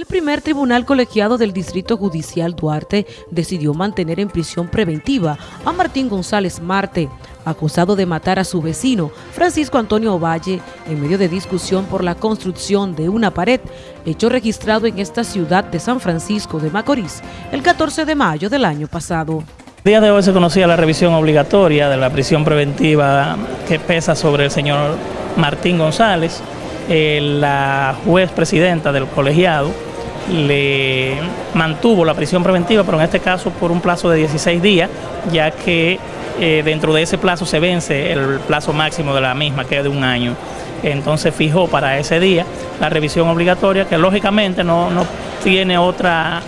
El primer tribunal colegiado del Distrito Judicial Duarte decidió mantener en prisión preventiva a Martín González Marte, acusado de matar a su vecino, Francisco Antonio Ovalle, en medio de discusión por la construcción de una pared, hecho registrado en esta ciudad de San Francisco de Macorís el 14 de mayo del año pasado. El día de hoy se conocía la revisión obligatoria de la prisión preventiva que pesa sobre el señor Martín González, eh, la juez presidenta del colegiado le mantuvo la prisión preventiva, pero en este caso por un plazo de 16 días, ya que eh, dentro de ese plazo se vence el plazo máximo de la misma, que es de un año. Entonces fijó para ese día la revisión obligatoria, que lógicamente no, no tiene otra,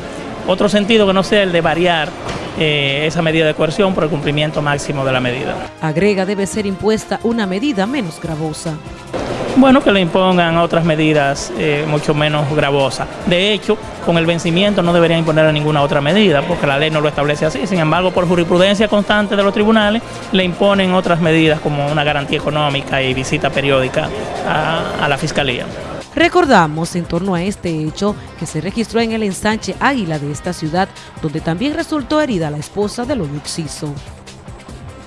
otro sentido que no sea el de variar eh, esa medida de coerción por el cumplimiento máximo de la medida. Agrega debe ser impuesta una medida menos gravosa. Bueno, que le impongan otras medidas eh, mucho menos gravosas. De hecho, con el vencimiento no deberían imponer ninguna otra medida, porque la ley no lo establece así. Sin embargo, por jurisprudencia constante de los tribunales, le imponen otras medidas como una garantía económica y visita periódica a, la Fiscalía. Recordamos en torno a este hecho que se registró en el ensanche Águila de esta ciudad, donde también resultó herida la esposa del Oluxiso.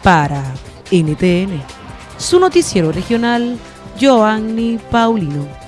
Para NTN, su noticiero regional, Joanny Paulino.